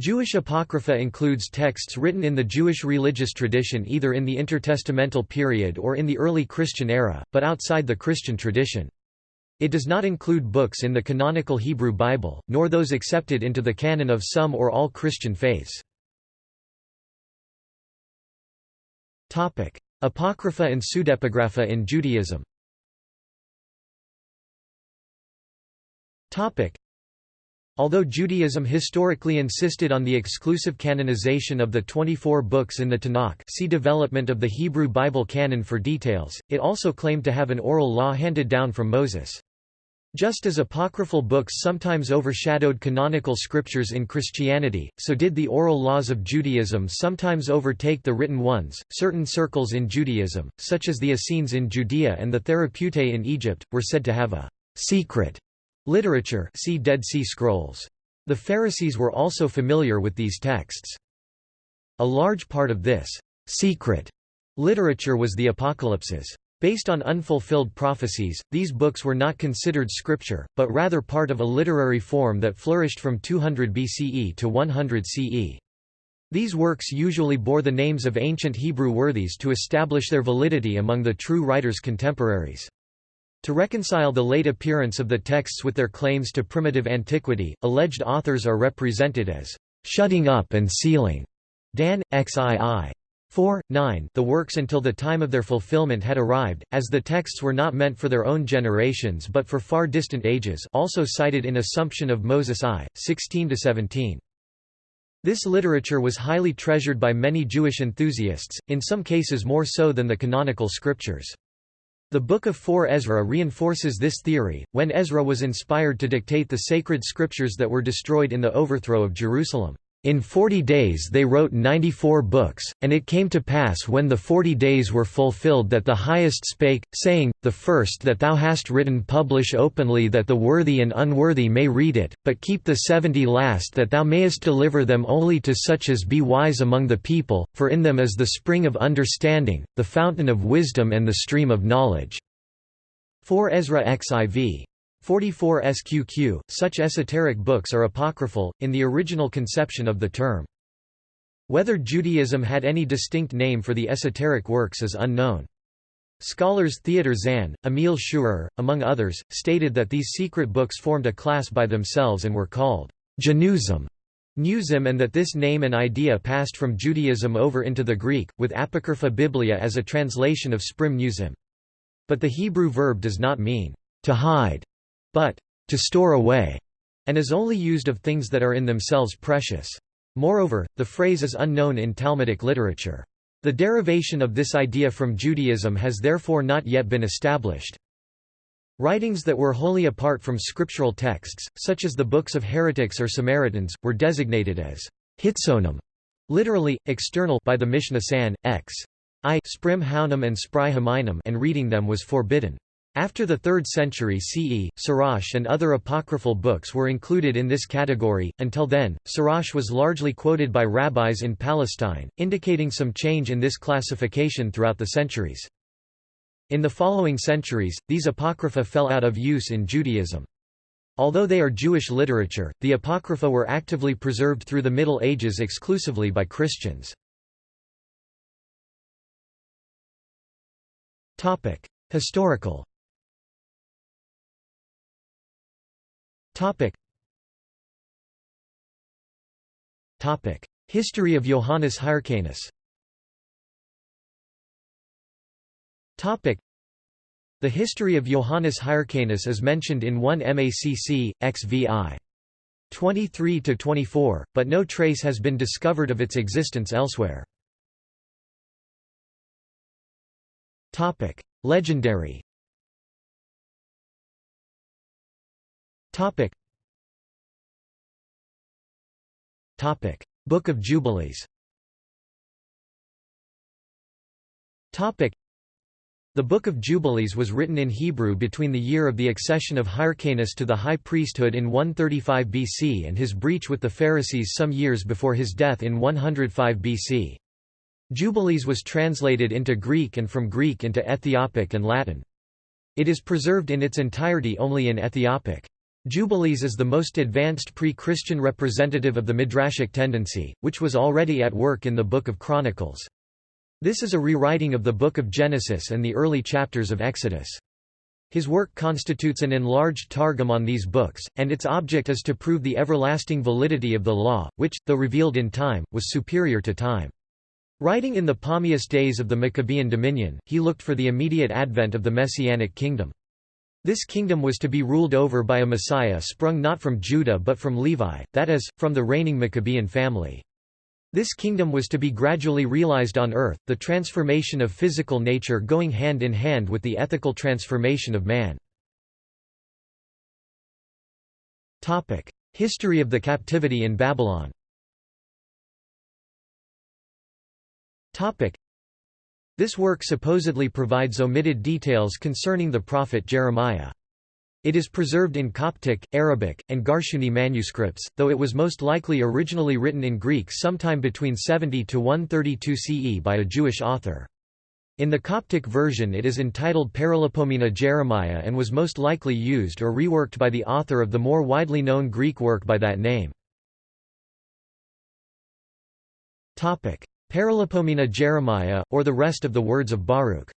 Jewish Apocrypha includes texts written in the Jewish religious tradition either in the intertestamental period or in the early Christian era, but outside the Christian tradition. It does not include books in the canonical Hebrew Bible, nor those accepted into the canon of some or all Christian faiths. Apocrypha and pseudepigrapha in Judaism Although Judaism historically insisted on the exclusive canonization of the 24 books in the Tanakh see Development of the Hebrew Bible canon for details, it also claimed to have an oral law handed down from Moses. Just as apocryphal books sometimes overshadowed canonical scriptures in Christianity, so did the oral laws of Judaism sometimes overtake the written ones. Certain circles in Judaism, such as the Essenes in Judea and the Therapeutae in Egypt, were said to have a secret Literature see Dead Sea Scrolls. The Pharisees were also familiar with these texts. A large part of this secret literature was the Apocalypses. Based on unfulfilled prophecies, these books were not considered scripture, but rather part of a literary form that flourished from 200 BCE to 100 CE. These works usually bore the names of ancient Hebrew worthies to establish their validity among the true writer's contemporaries. To reconcile the late appearance of the texts with their claims to primitive antiquity, alleged authors are represented as shutting up and sealing Dan, XII. 4, 9 the works until the time of their fulfillment had arrived, as the texts were not meant for their own generations but for far distant ages also cited in Assumption of Moses I, 16–17. This literature was highly treasured by many Jewish enthusiasts, in some cases more so than the canonical scriptures. The Book of 4 Ezra reinforces this theory, when Ezra was inspired to dictate the sacred scriptures that were destroyed in the overthrow of Jerusalem. In forty days they wrote ninety-four books, and it came to pass when the forty days were fulfilled that the Highest spake, saying, The first that thou hast written publish openly that the worthy and unworthy may read it, but keep the seventy last that thou mayest deliver them only to such as be wise among the people, for in them is the spring of understanding, the fountain of wisdom and the stream of knowledge. 4 Ezra XIV 44 SQQ, such esoteric books are apocryphal, in the original conception of the term. Whether Judaism had any distinct name for the esoteric works is unknown. Scholars Theodor Zahn, Emil Schurer, among others, stated that these secret books formed a class by themselves and were called Januzim, Newsim and that this name and idea passed from Judaism over into the Greek, with Apocrypha Biblia as a translation of Sprim Newsim. But the Hebrew verb does not mean to hide, but to store away, and is only used of things that are in themselves precious. Moreover, the phrase is unknown in Talmudic literature. The derivation of this idea from Judaism has therefore not yet been established. Writings that were wholly apart from scriptural texts, such as the books of heretics or Samaritans, were designated as hitsonim, literally, external by the Mishnah San, x. I sprim and spry and reading them was forbidden. After the 3rd century CE, Sirach and other apocryphal books were included in this category. Until then, Sirach was largely quoted by rabbis in Palestine, indicating some change in this classification throughout the centuries. In the following centuries, these apocrypha fell out of use in Judaism. Although they are Jewish literature, the apocrypha were actively preserved through the Middle Ages exclusively by Christians. Historical Topic. Topic. History of Johannes Hyrcanus Topic. The history of Johannes Hyrcanus is mentioned in 1 MACC, XVI. 23–24, but no trace has been discovered of its existence elsewhere. Legendary Topic. Topic. Book of Jubilees Topic. The Book of Jubilees was written in Hebrew between the year of the accession of Hyrcanus to the high priesthood in 135 BC and his breach with the Pharisees some years before his death in 105 BC. Jubilees was translated into Greek and from Greek into Ethiopic and Latin. It is preserved in its entirety only in Ethiopic. Jubilees is the most advanced pre-Christian representative of the Midrashic tendency, which was already at work in the Book of Chronicles. This is a rewriting of the Book of Genesis and the early chapters of Exodus. His work constitutes an enlarged targum on these books, and its object is to prove the everlasting validity of the law, which, though revealed in time, was superior to time. Writing in the palmiest days of the Maccabean dominion, he looked for the immediate advent of the Messianic kingdom. This kingdom was to be ruled over by a Messiah sprung not from Judah but from Levi, that is, from the reigning Maccabean family. This kingdom was to be gradually realized on earth, the transformation of physical nature going hand in hand with the ethical transformation of man. History of the captivity in Babylon this work supposedly provides omitted details concerning the prophet Jeremiah. It is preserved in Coptic, Arabic, and Garshuni manuscripts, though it was most likely originally written in Greek sometime between 70 to 132 CE by a Jewish author. In the Coptic version it is entitled Paralipomena Jeremiah and was most likely used or reworked by the author of the more widely known Greek work by that name. Paralipomena Jeremiah, or the rest of the words of Baruch.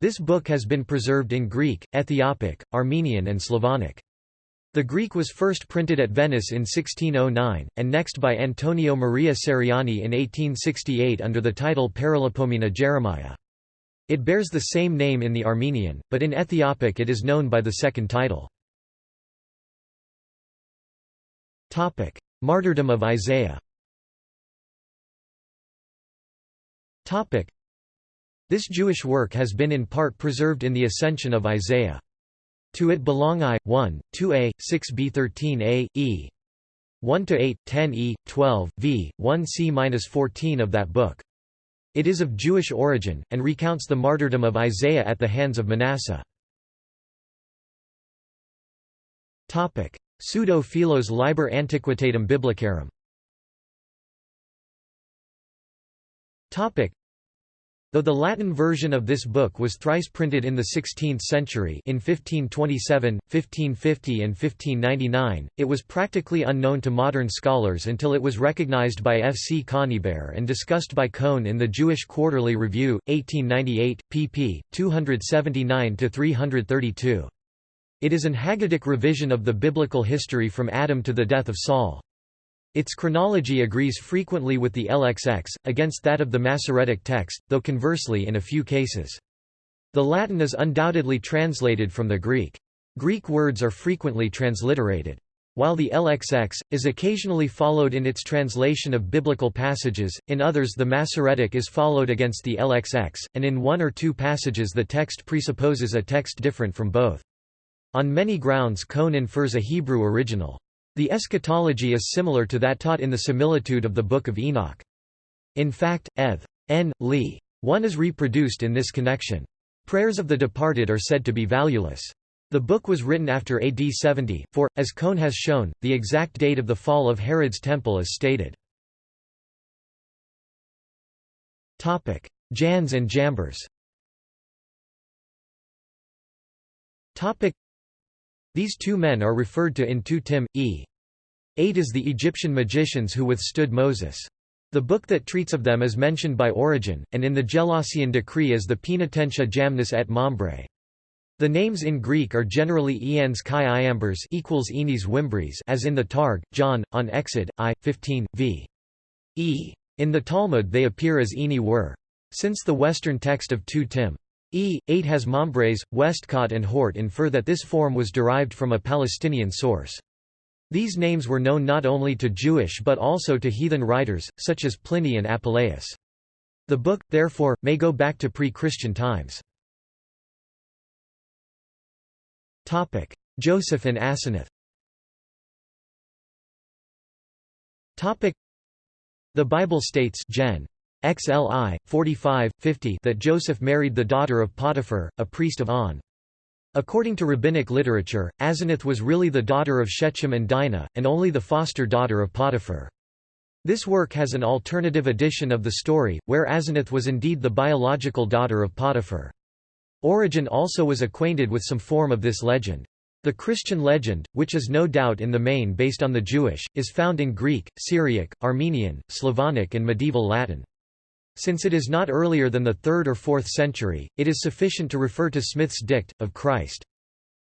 This book has been preserved in Greek, Ethiopic, Armenian and Slavonic. The Greek was first printed at Venice in 1609, and next by Antonio Maria Ceriani in 1868 under the title Paralipomena Jeremiah. It bears the same name in the Armenian, but in Ethiopic it is known by the second title. Martyrdom of Isaiah This Jewish work has been in part preserved in the Ascension of Isaiah. To it belong I, 1, 2a, 6b 13a, e 1 to 8, 10e, 12, v, 1c-14 of that book. It is of Jewish origin, and recounts the martyrdom of Isaiah at the hands of Manasseh. Pseudo-Philos Liber Antiquitatum Biblicarum Though the Latin version of this book was thrice printed in the 16th century in 1527, 1550 and 1599, it was practically unknown to modern scholars until it was recognized by F. C. Conybeare and discussed by Cohn in the Jewish Quarterly Review, 1898, pp. 279–332. It is an Haggadic revision of the biblical history from Adam to the death of Saul. Its chronology agrees frequently with the LXX, against that of the Masoretic text, though conversely in a few cases. The Latin is undoubtedly translated from the Greek. Greek words are frequently transliterated. While the LXX, is occasionally followed in its translation of biblical passages, in others the Masoretic is followed against the LXX, and in one or two passages the text presupposes a text different from both. On many grounds Cohn infers a Hebrew original. The eschatology is similar to that taught in the similitude of the Book of Enoch. In fact, Ev. N. Lee. 1 is reproduced in this connection. Prayers of the departed are said to be valueless. The book was written after AD 70, for, as Cohn has shown, the exact date of the fall of Herod's temple is stated. Jannes and Jambres these two men are referred to in 2 Tim. e. 8 as the Egyptian magicians who withstood Moses. The book that treats of them is mentioned by Origen, and in the Gelasian decree as the Penitentia Jamnis et Mambre. The names in Greek are generally Eans Chi Iambers equals Enis Wimbres as in the Targ, John, on Exod, I, 15, v. e. In the Talmud they appear as Eni were. Since the Western text of 2 Tim. E. 8 has Mombres, Westcott and Hort infer that this form was derived from a Palestinian source. These names were known not only to Jewish but also to heathen writers, such as Pliny and Apuleius. The book, therefore, may go back to pre-Christian times. Joseph and Asenath The Bible states Gen. XLI, 45, 50 that Joseph married the daughter of Potiphar, a priest of On. According to rabbinic literature, Asenath was really the daughter of Shechem and Dinah, and only the foster daughter of Potiphar. This work has an alternative edition of the story, where Asenath was indeed the biological daughter of Potiphar. Origen also was acquainted with some form of this legend. The Christian legend, which is no doubt in the main based on the Jewish, is found in Greek, Syriac, Armenian, Slavonic and medieval Latin. Since it is not earlier than the 3rd or 4th century, it is sufficient to refer to Smith's Dict, of Christ.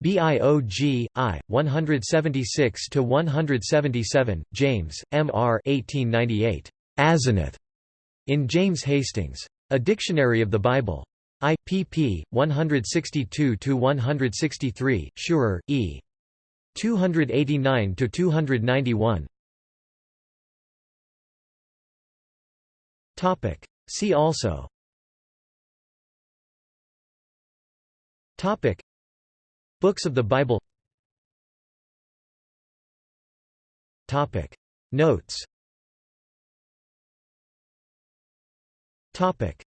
Biog, I, 176–177, James, M. R. 1898. Asenath, in James Hastings. A Dictionary of the Bible. I, pp. 162–163, Schurer, E. 289–291. See also. Topic. Books of the Bible. Topic. Notes. Topic